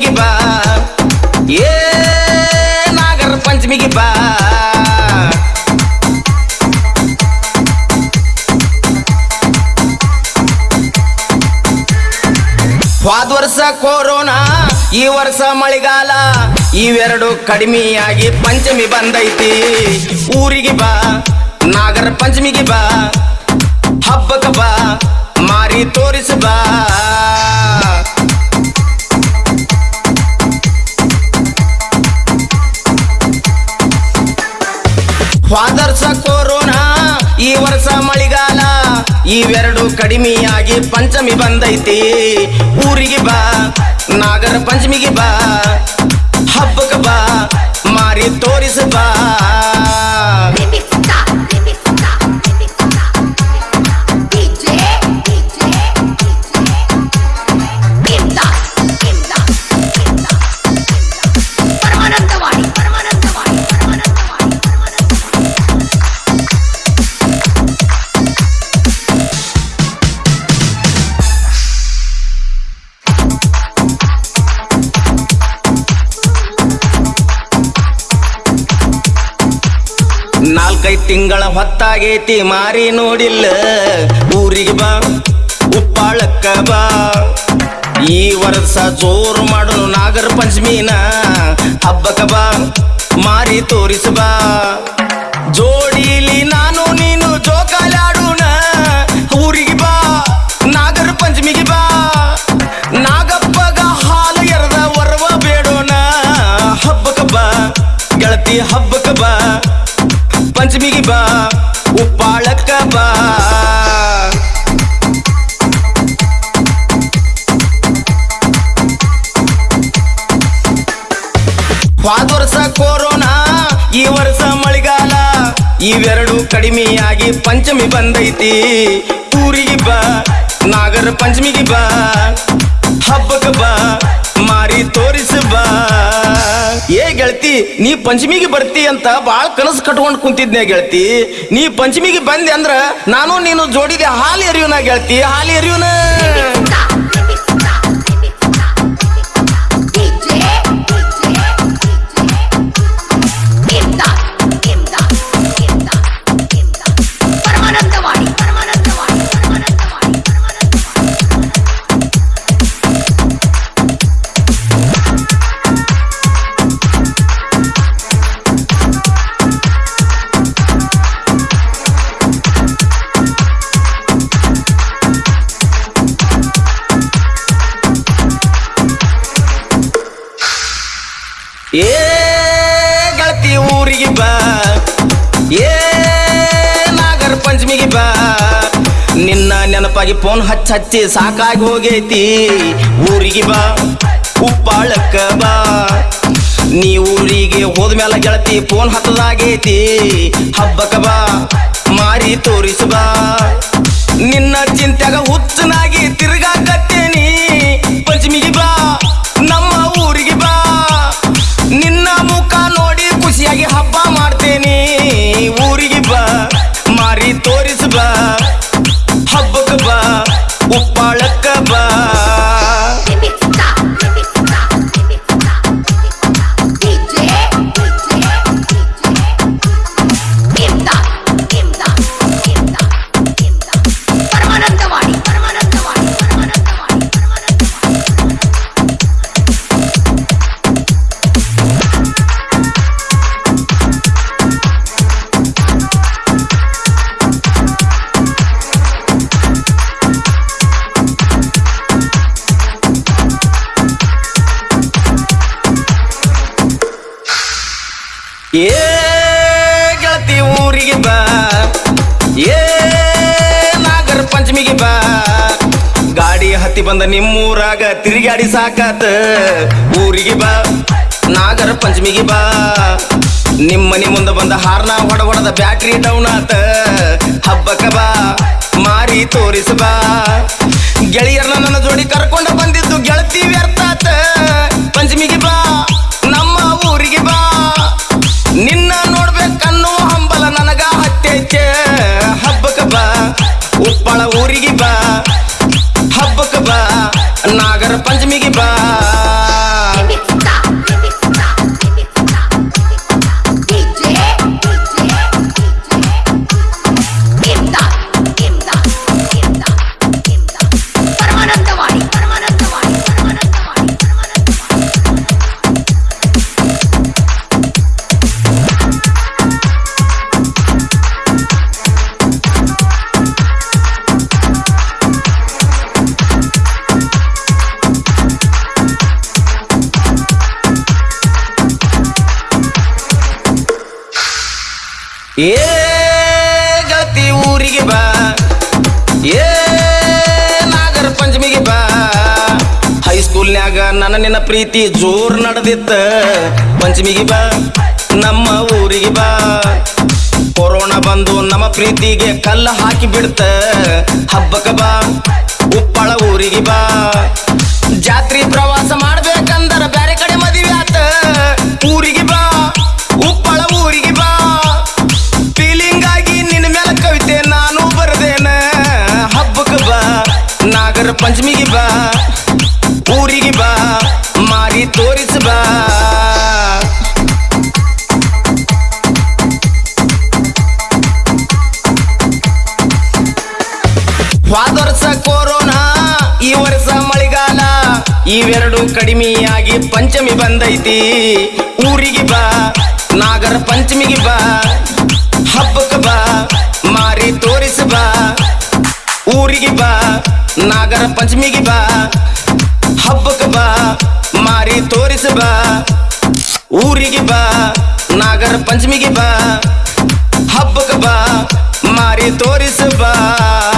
ಊರಿಗೆ ಬಾ. ಏ, ನಾಗರ ಪಂಚಮಿಗೆ ಬಾ. ವರ್ಷ ಕೊರೋನಾ, ಈ ವರ್ಷ ಮಳೆಗಾಲ, ಇವೆರಡು ಕಡಿಮೆಯಾಗಿ ಪಂಚಮಿ ಬಂದೈತಿ. ಊರಿಗೆ ಬಾ, ನಾಗರ ಪಂಚಮಿಗೆ ಬಾ. ಹಬ್ಬಕ್ಕೆ ಬಾ, ಮಾರಿ ತೋರಿಸ ಬಾ. ಕೊರೋನಾ, ಈ ವರ್ಷ ಮಳಿಗಾಲ, ಇವೆರಡು ಕಡಿಮೆಯಾಗಿ ಪಂಚಮಿ ಬಂದೈತಿ. ಊರಿಗೆ ಬಾ, ನಾಗರ ಪಂಚಮಿಗೆ ಬಾ, ಹಬ್ಬಕ್ಕೆ ಬಾ, ಮಾರಿ ತೋರಿಸ ಬಾ. ನಾಲ್ಕೈದು ತಿಂಗಳ ಹೊತ್ತಾಗೈತಿ, ಮಾರಿ ನೋಡಿಲ್ಲ. ಊರಿಗೆ ಬಾ, ಉಪ್ಪಾಳಕ್ಕ ಬಾ. ಈ ವರ್ಷ ಜೋರು ಮಾಡೋನು ನಾಗರ ಪಂಚಮಿನ ಹಬ್ಬಕ ಬಾ, ಮಾರಿ ತೋರಿಸ ಬಾ. ಜೋಡಿಲಿ ನಾನು, ನೀನು ಜೋಕಾಲಾಡೋಣ ಊರಿಗೆ ಬಾ ನಾಗರ ಪಂಚಮಿಗೆ ಬಾ. ನಾಗಪ್ಪಗ ಹಾಲು ಎರದ ವರ್ವ ಬೇಡೋಣ ಹಬ್ಬಕ ಬಾ, ಗೆಳತಿ ಹಬ್ಬಕ್ಕ ಬಾ ಪಂಚಮಿಗೆ ಬಾ, ಉಪ್ಪಾಳಕ್ಕ ಬಾ. ವರ್ಷ ಕೊರೋನಾ, ಈ ವರ್ಷ ಮಳೆಗಾಲ. ಇವೆರಡು ಕಡಿಮೆಯಾಗಿ ಪಂಚಮಿ ಬಂದೈತಿ. ಊರಿಗೆ ಬಾ, ನಾಗರ ಪಂಚಮಿಗೆ ಬಾ. ಹಬ್ಬಕ್ಕೆ ಬಾ, ಮಾರಿ ತೋರಿಸ ಬಾ. ಏ ಗೆಳತಿ, ನೀ ಪಂಚಮಿಗೆ ಬರ್ತಿ ಅಂತ ಬಾಳ ಕನಸು ಕಟ್ಕೊಂಡು ಕುಂತಿದ್ನೆ ಗೆಳತಿ. ನೀ ಪಂಚಮಿಗೆ ಬಂದೆ ಅಂದ್ರ ನಾನು ನೀನು ಜೋಡಿದೆ ಹಾಲು ಎರಿಯೋನ ಗೆಳತಿ, ಹಾಲು ಎರಿಯೋನ ಏ ಗೆಳತಿ ಊರಿಗೆ ಬಾ. ಏ ನಾಗರ ಪಂಚಮಿಗೆ ಬಾ. ನಿನ್ನ ನೆನಪಾಗಿ ಫೋನ್ ಹಚ್ಚ ಹಚ್ಚಿ ಸಾಕಾಗಿ ಹೋಗೈತಿ. ಊರಿಗೆ ಬಾ, ಉಪ್ಪಾಳಕ್ಕ ಬಾ. ನೀ ಊರಿಗೆ ಹೋದ್ಮೇಲೆ ಗೆಳತಿ ಫೋನ್ ಹತ್ತದಾಗೈತಿ. ಹಬ್ಬಕ್ಕ ಬಾ, ಮಾರಿ ತೋರಿಸ ಬಾ. ನಿನ್ನ ಚಿಂತೆಗ ಹುಚ್ಚನಾಗಿ ಏ ಗೆಳತಿ ಊರಿಗೆ ಬಾ. ಏ ನಾಗರ ಪಂಚಮಿಗೆ ಬಾ. ಗಾಡಿ ಹತ್ತಿ ಬಂದ ನಿಮ್ಮೂರಾಗ ತಿರುಗಾಡಿ ಸಾಕಾತ. ಊರಿಗೆ ಬಾ, ನಾಗರ ಪಂಚಮಿಗೆ ಬಾ. ನಿಮ್ಮನೆ ಮುಂದೆ ಬಂದ ಹಾರ್ನ ಹೊಡ ಹೊಡೆದ ಬ್ಯಾಟ್ರಿ ಡೌನ್ ಆತ. ಹಬ್ಬಕ್ಕ ಬಾ, ಮಾರಿ ತೋರಿಸಬಾ ಗೆಳೆಯರ್ನ ನನ್ನ ಜೋಡಿ ಕರ್ಕೊಂಡು ಬಂದಿದ್ದು ಗೆಳತಿ ವ್ಯರ್ಥಾತ ಬಾ ಹಬ್ಬಕ್ಕ ಬಾ ನಾಗರ ಏ ಗತಿ ಊರಿಗೆ ಬಾ. ಏ ನಾಗರ ಪಂಚಮಿಗೆ ಬಾ. ಹೈಸ್ಕೂಲ್ನ್ಯಾಗ ನನ್ನ ನಿನ್ನ ಪ್ರೀತಿ ಜೋರ್ ನಡೆದಿತ್ತ. ಪಂಚಮಿಗೆ ಬಾ, ನಮ್ಮ ಊರಿಗೆ ಬಾ. ಕೊರೋನಾ ಬಂದು ನಮ್ಮ ಪ್ರೀತಿಗೆ ಕಲ್ಲ ಹಾಕಿ ಬಿಡ್ತ. ಹಬ್ಬಕ ಬಾ, ಉಪ್ಪಳ ಊರಿಗೆ ಬಾ. ಜಾತ್ರಿ ಪ್ರವಾಸ ಮಾಡ್ಬೇಕಂದರ ಮಾರಿ ತೋರಿಸ ಬಾ ಹೋದ ವರ್ಷ ಕೊರೋನಾ, ಈ ವರ್ಷ ಮಳೆಗಾಲ. ಇವೆರಡು ಕಡಿಮೆಯಾಗಿ ಪಂಚಮಿ ಬಂದೈತಿ. ಊರಿಗೆ ಬಾ, ನಾಗರ ಪಂಚಮಿಗೆ ಬಾ, ಹಬ್ಬಕ್ಕೆ ಬಾ, ಮಾರಿ ತೋರಿಸ ಬಾ. ಊರಿಗೆ ಬಾ, ನಾಗರ ಪಂಚಮಿಗೆ ಬಾ, ಹಬ್ಬಕ್ಕೆ ಬಾ. ಮಾರಿ ತೋರಿಸ ಬಾ. ಊರಿಗೆ ಬಾ ನಾಗರ ಪಂಚಮಿಗೆ ಬಾ. ಹಬ್ಬಕ್ಕೆ ಬಾ ಮಾರಿ ತೋರಿಸ ಬಾ.